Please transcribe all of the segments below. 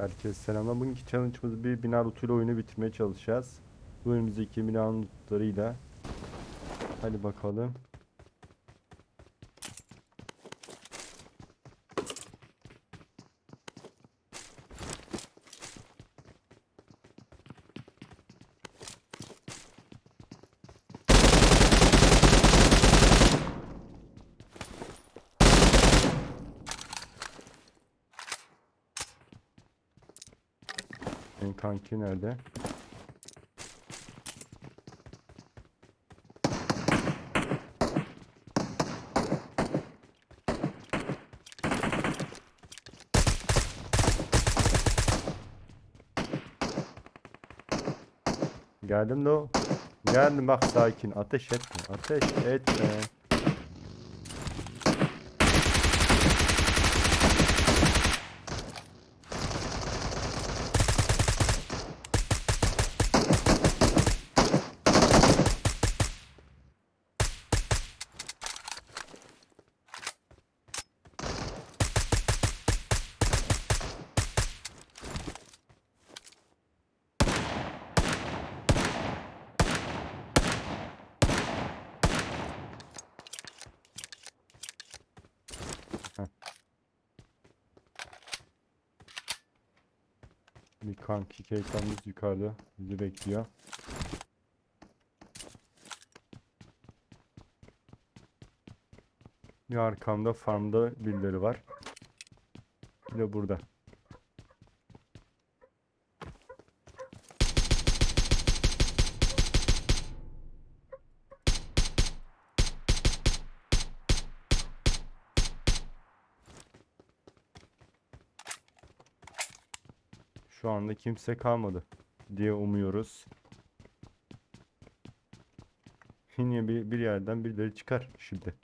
Herkese selamlar. Bugünkü challenge'ımız bir bina lootuyla oyunu bitirmeye çalışacağız. Bu önümüzdeki bina lootlarıyla. Hadi bakalım. Senin kanki nerede? Geldim de o. Geldim bak sakin. Ateş etme. Ateş etme. Kanki keyiflerimiz yukarıda bizi bekliyor. Bir arkamda farmda birileri var. Bir de burada. Kimse kalmadı diye umuyoruz. Yine bir, bir yerden birileri çıkar şimdi.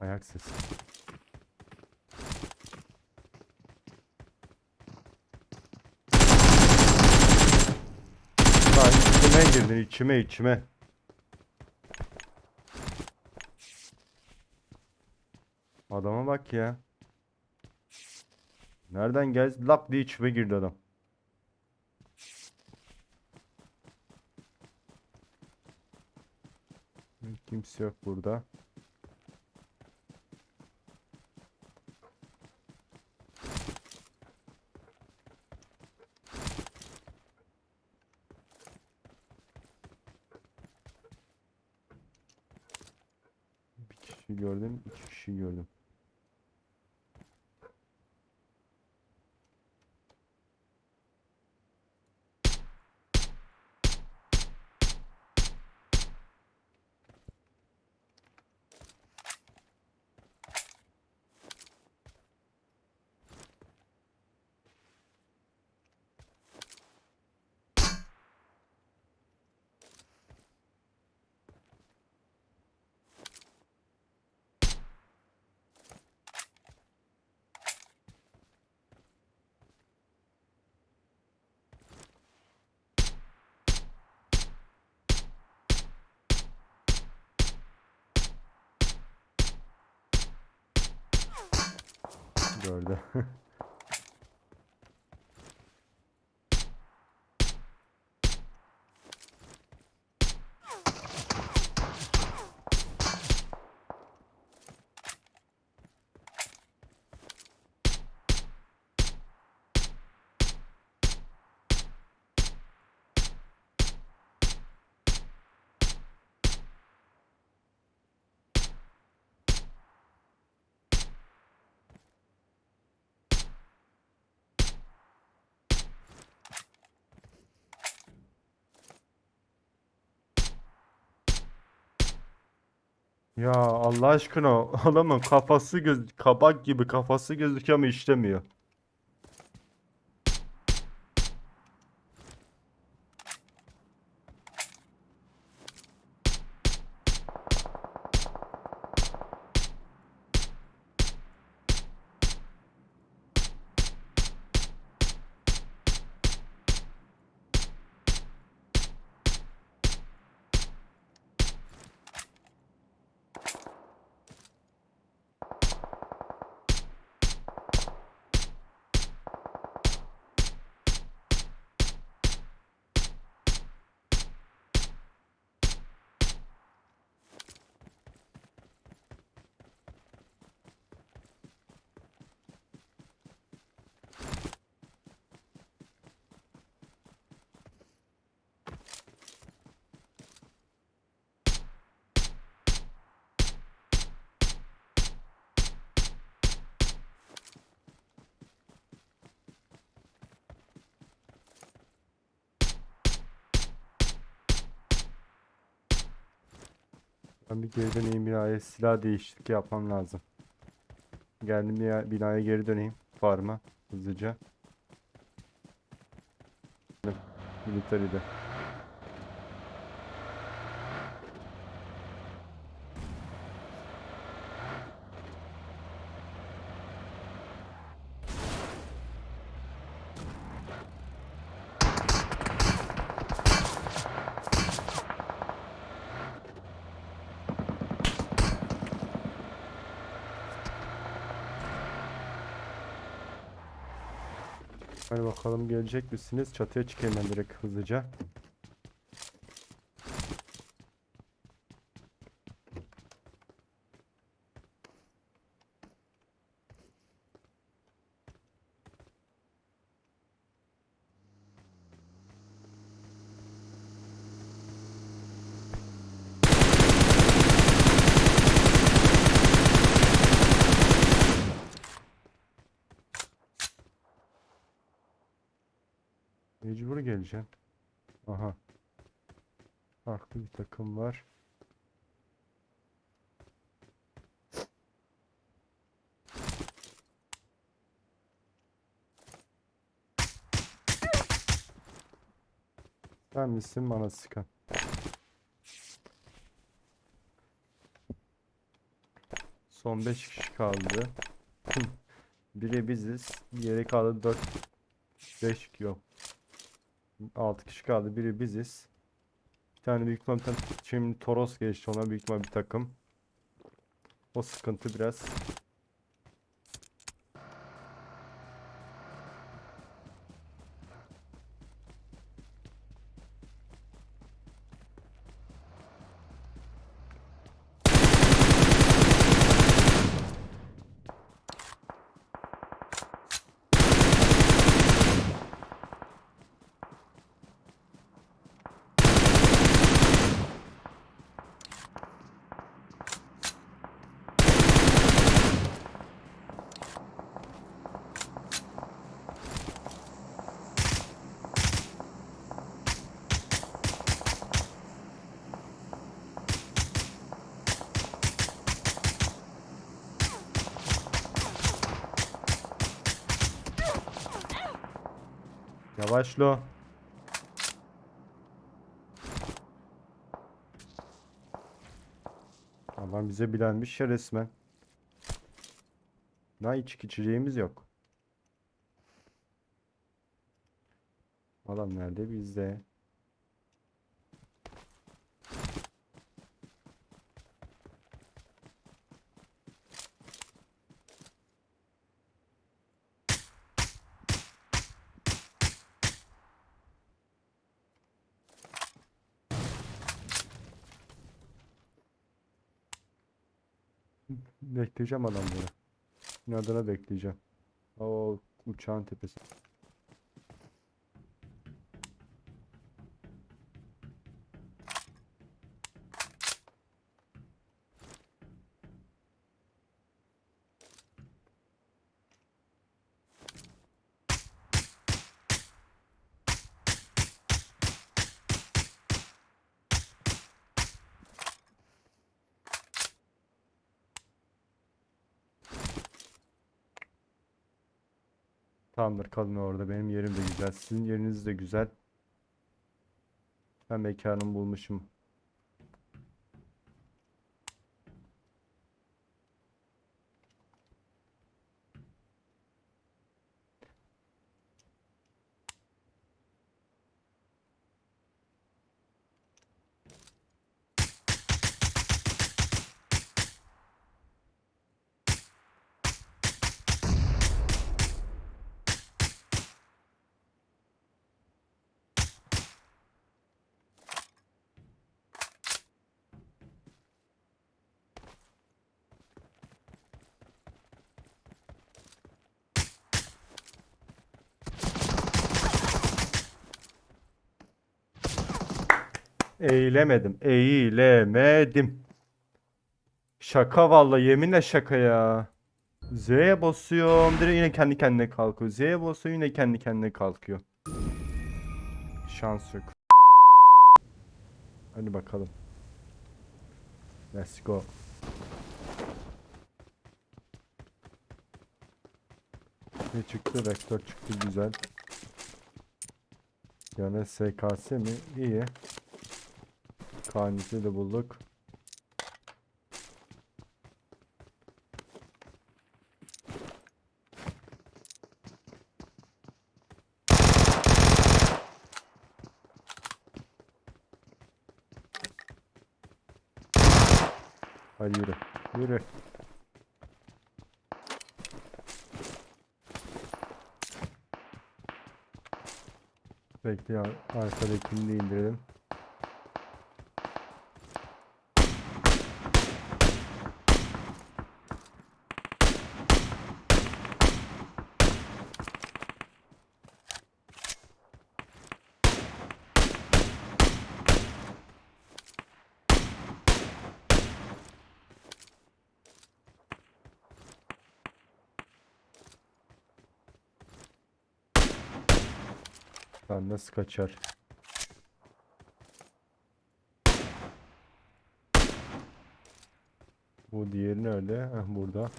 Ayak sesi. Lan içime girdin içime içime. Adama bak ya. Nereden geldi? Lap diye içime girdi adam. Kimse yok burada. Gördü. Ya Allah aşkına adamın kafası göz kabak gibi kafası gözüküyor ama işlemiyor. Ben bir geri döneyim binaya silah değişiklik yapmam lazım. Geldim bina- binaya geri döneyim. Farma hızlıca. Military'de. Hadi bakalım gelecek misiniz? Çatıya çıkayım ben direkt hızlıca. Mecbur geleceğim. Aha. Farklı bir takım var. Sen misin bana sıkan? Son 5 kişi kaldı. Biri biziz. Geri kaldı 4 5 yok. 6 kişi kaldı. Biri biziz. Bir tane büyük ihtimalle bir tane şimdi Toros geçti ona büyük ihtimalle bir takım. O sıkıntı biraz. Yavaş lo. Adam bize bilenmiş ya resmen. Daha içki içeceğimiz yok. Adam nerede? Bizde. Bekleyeceğim adamları. İnadına bekleyeceğim. O uçağın tepesi. Tamamdır kalın orada. Benim yerim de güzel. Sizin yeriniz de güzel. Ben mekanımı bulmuşum. Eğilemedim. Eğilemedim. Şaka vallahi yeminle şaka ya. Z'ye basıyorum. Direkt yine kendi kendine kalkıyor. Z'ye basıyorum yine kendi kendine kalkıyor. Şans yok. Hadi bakalım. Let's go. Ne çıktı? Vektör çıktı güzel. Yani SKS mi? İyi. Kanisi de bulduk. Hadi yürü. Yürü. Bekle ar- arkadakini de indirelim. Lan nasıl kaçar? Bu diğeri nerede? Heh, burada.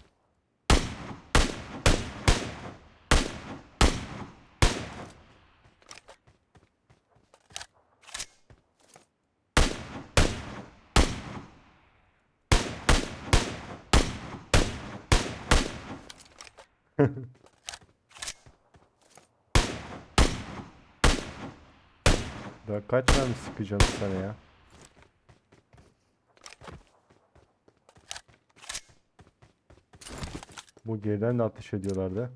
Daha kaç tane sıkacağım sana ya? Bu geriden de ateş ediyorlardı.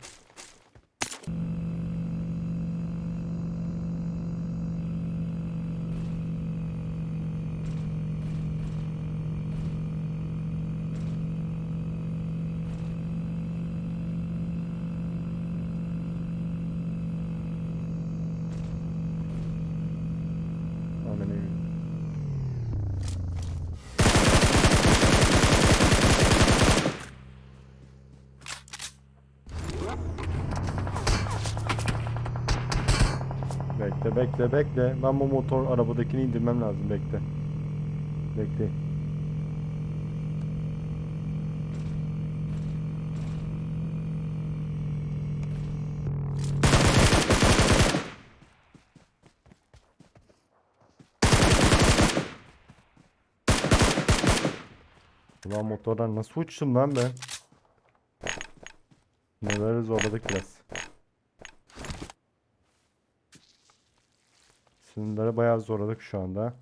Bekle bekle bekle. Ben bu motor arabadakini indirmem lazım bekle. Bekle. Ulan motordan nasıl uçtum lan ben? Neleri zorladık biraz. Sınırları bayağı zorladık şu anda.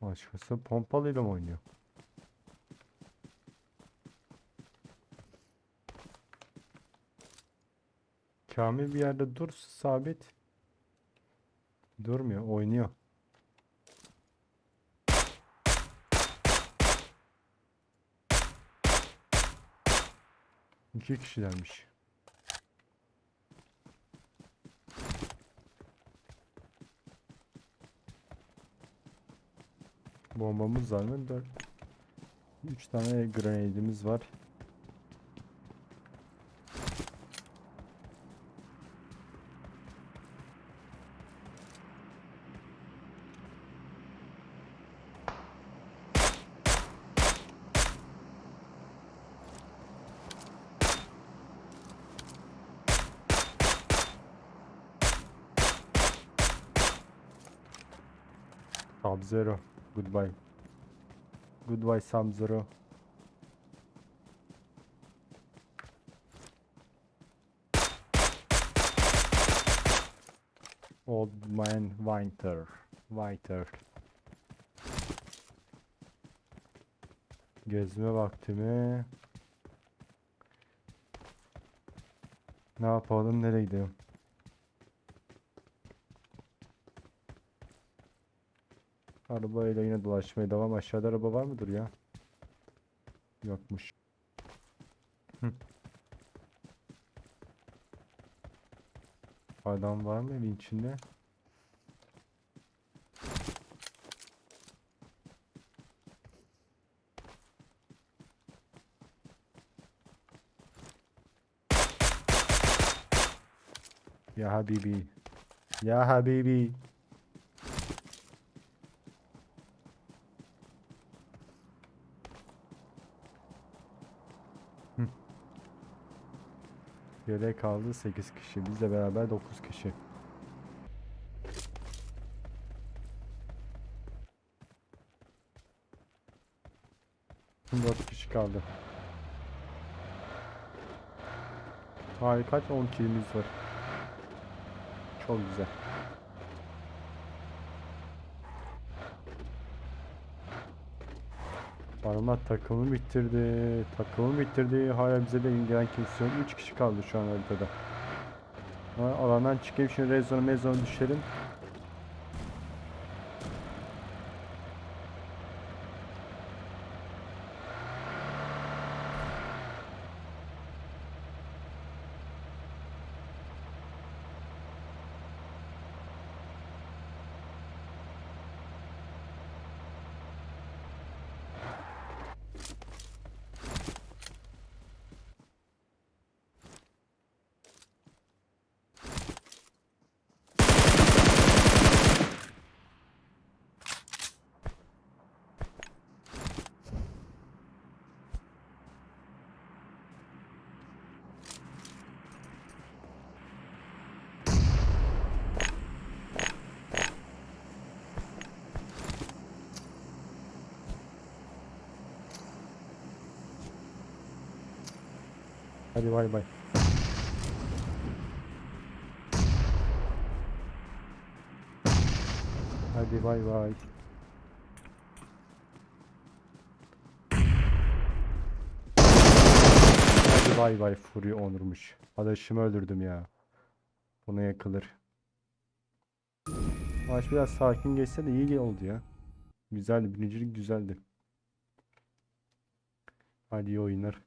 Başkası pompalıyla mı oynuyor? Kamil bir yerde dur sabit. Durmuyor, oynuyor. İki kişilermiş. Bombamız var mı? Dört. Üç tane grenade'imiz var. Sub-Zero. Goodbye. Goodbye Sub-Zero. Old Man Winter. Winter. Gezme vakti mi? Ne yapalım? Nereye gidelim? Arabayla yine dolaşmaya devam. Aşağıda araba var mıdır ya? Yokmuş. Adam var mı evin içinde? Ya Habibi. Ya Habibi. Geriye kaldı 8 kişi. Bizle beraber 9 kişi. 4 kişi kaldı. Hayır kaç 10 kilimiz var. Çok güzel. Parmak takımı bitirdi. Takımı bitirdi. Hala bize de gelen kimse yok. 3 kişi kaldı şu an haritada. Ha, alandan çıkayım şimdi rezona mezona düşelim. Hadi bay bay. Hadi bay bay. Hadi bay bay Fury Onur'muş. Adaşımı öldürdüm ya. Buna yakılır. Maç biraz sakin geçse de iyi oldu ya. Güzeldi. Birincilik güzeldi. Hadi iyi oyunlar.